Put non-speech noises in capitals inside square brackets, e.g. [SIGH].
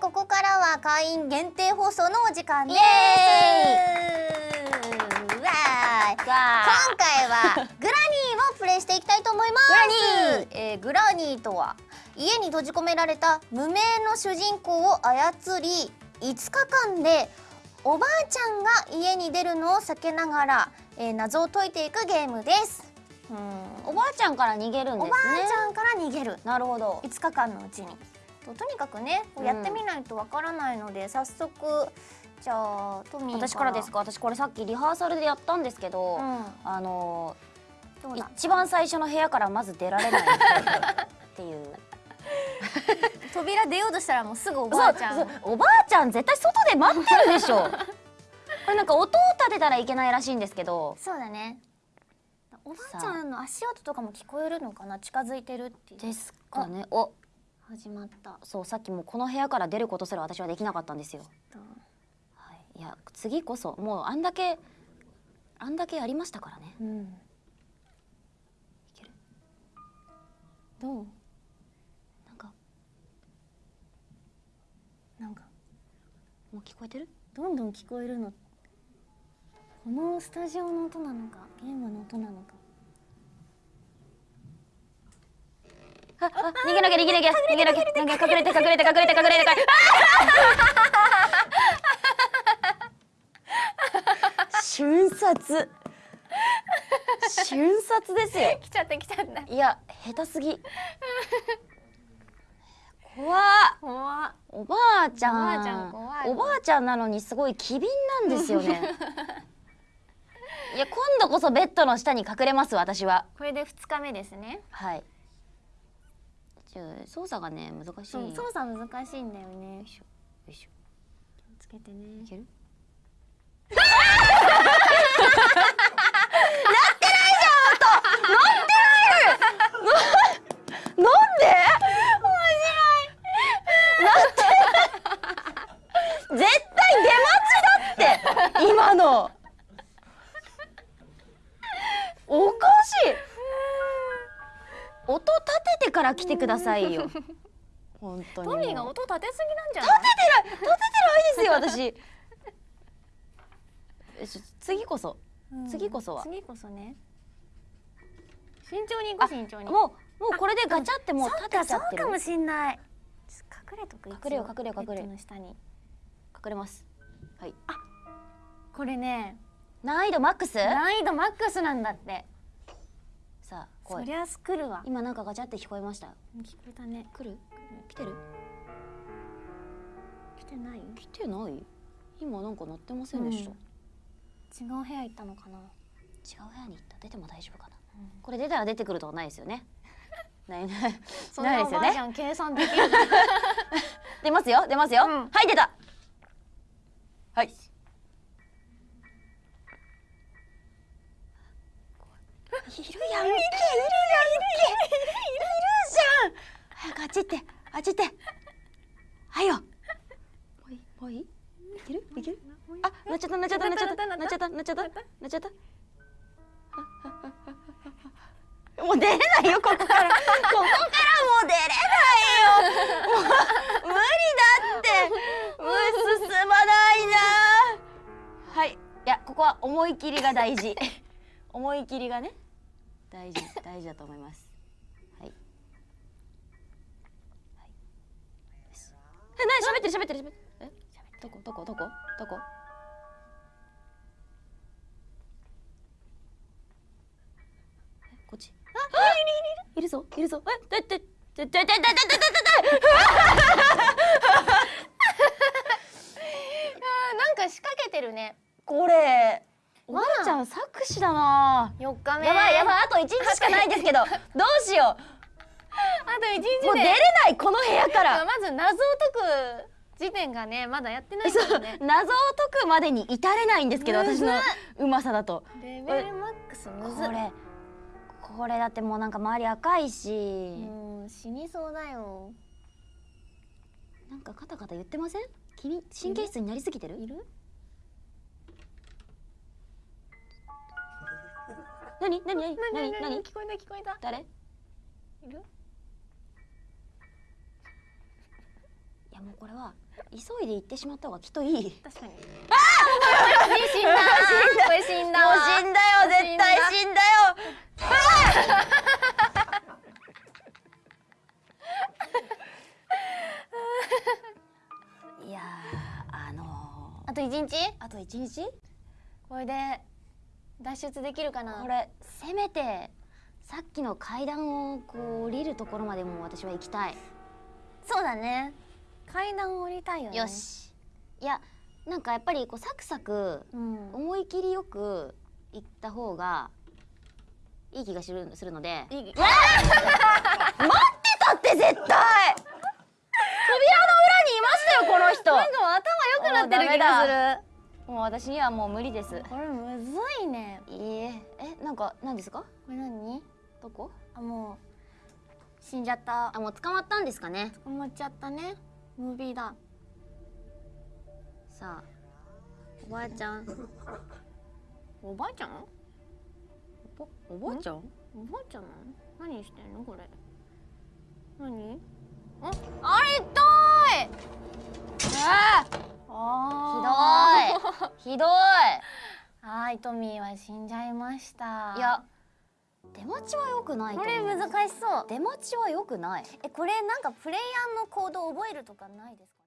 ここからは会員限定放送のお時間です。今回はグラニーをプレイしていきたいと思います。グラニー。えーグラニーとは家に閉じ込められた無名の主人公を操り5日間でおばあちゃんが家に出るのを避けながら、えー謎を解いていくゲームです。うん。おばあちゃんから逃げるんおばですね。あちゃんから逃げる。なるほど。5日間のうちにととにかくねやってみないとわからないので、早速じゃあトミー私からですか？私これさっきリハーサルでやったんですけど、うん。あの一番最初の部屋からまず出られない。っていう。[LAUGHS] 扉出ようとしたらもうすぐおばあちゃん。おばあちゃん絶対外で待ってるでしょ。[LAUGHS] これなんか音を立てたらいけないらしいんですけど。そうだね。おばあちゃんの足音とかも聞こえるのかな？近づいてるっていう。ですかね。お始まった。そうさっきもこの部屋から出ることすら私はできなかったんですよ、はい、いや次こそもうあんだけあんだけやりましたからね。うん。いける？どう？なんか。なんか。もう聞こえてる？どんどん聞こえるの。このスタジオの音なのかゲームの音なのかああ逃げなきゃ逃げなきゃ逃げなきゃ逃げなきゃ隠れて隠れて隠れて隠れて隠れて。瞬殺。瞬殺ですよ。[LAUGHS] 来ちゃった来ちゃった。いや下手すぎ。怖っ。怖っ。おばあちゃん。おばあちゃん怖い。わおばあちゃんなのにすごい機敏なんですよね。[LAUGHS] いや今度こそベッドの下に隠れます私は。これで2日目ですね。はい操作がね難しい。操作難しいんだよねよいしょよいしょ気をつけてねいけるから来てくださいよ。[LAUGHS] 本当に。トミーが音立てすぎなんじゃ立ない？ててない立ててないですよ私。次こそ。うん。次こそは。次こそね。慎重に行こう慎重に。もうもうこれでガチャってもう立てちゃってる。そうかもしんない。隠れとく隠れよう隠れよう隠れの下に。隠れます。はい。これね。難易度マックス？難易度マックスなんだってさあ来いそりゃ来るわ。今なんかガチャって聞こえました？聞こえたね。来る？来てる？来てない？来てない？今なんか鳴ってませんでした、うん。違う部屋行ったのかな。違う部屋に行った？出ても大丈夫かな、これ出たら出てくるとかないですよね？[LAUGHS] ないない。そんないですよねなおばあちゃん計算できる [LAUGHS] 出ますよ出ますよ、うん。はい出た。はいいるやんいるいるいるいるじゃん早くあっち行ってあっち行ってはいよもういいもういいいけるいけるあなっちゃったなっちゃったなっちゃったなっちゃったなっちゃったなっちゃったもう出れないよここからここからもう出れないよもう無理だってもう進まないなはいいやここは思い切りが大事思い切りがね大事 [LAUGHS] 大事だと思います。はい。はい。えなに喋ってる喋ってる喋ってる。え？どこどこどこ？どこ？えこっち？あいるいるいる。いるぞいるぞ。えだだだだだってだってなんか仕掛けてるね。これ。おばあちゃん作詞だな。4日目。やばいやばい。あと1日しかないですけどどうしよあと1日もう出れないこの部屋から。まず謎を解く時点がねまだやってないね。謎を解くまでに至れないんですけど私のうまさだと。レベルマックスこれこれだってもうなんか周り赤いし。もう死にそうだよ。なんかカタカタ言ってません？君神経質になりすぎてる？いる？何？何？何？なに？何？何？聞こえた聞こえた誰？いいるやもうこれは急いで行ってしまった方がきっといい。確かに。ああ死んだこれ死んだ。もうわ死んだよ。絶対死んだよ。[LAUGHS] いやーあのあと一日？ー、あと一日？これで脱出できるかな？これせめてさっきの階段をこう降りるところまでも私は行きたい、そうだね。階段降りたいよね。よし。いやなんかやっぱりこうサクサクうん。思い切りよく行った方がいい気がするするので。いい [LAUGHS] だって絶対扉の裏にいましたよこの人なんかもう頭良くなってる気がするもう私にはもう無理です。これむずいね。いいえ。えなんか何ですか？これ何？どこ？あもう死んじゃった。あもう捕まったんですかね？捕まっちゃったね。ムービーだ。さあおばあちゃん。おばあちゃん？おおばあちゃん？おばあちゃん？何してんの？これ。何？ああれ痛い！ああひどい。[LAUGHS] ひどい。はいトミーは死んじゃいました。いや。出待ちは良くないとこれ難しそう。出待ちは良くない。えこれなんかプレイヤーの行動覚えるとかないですか？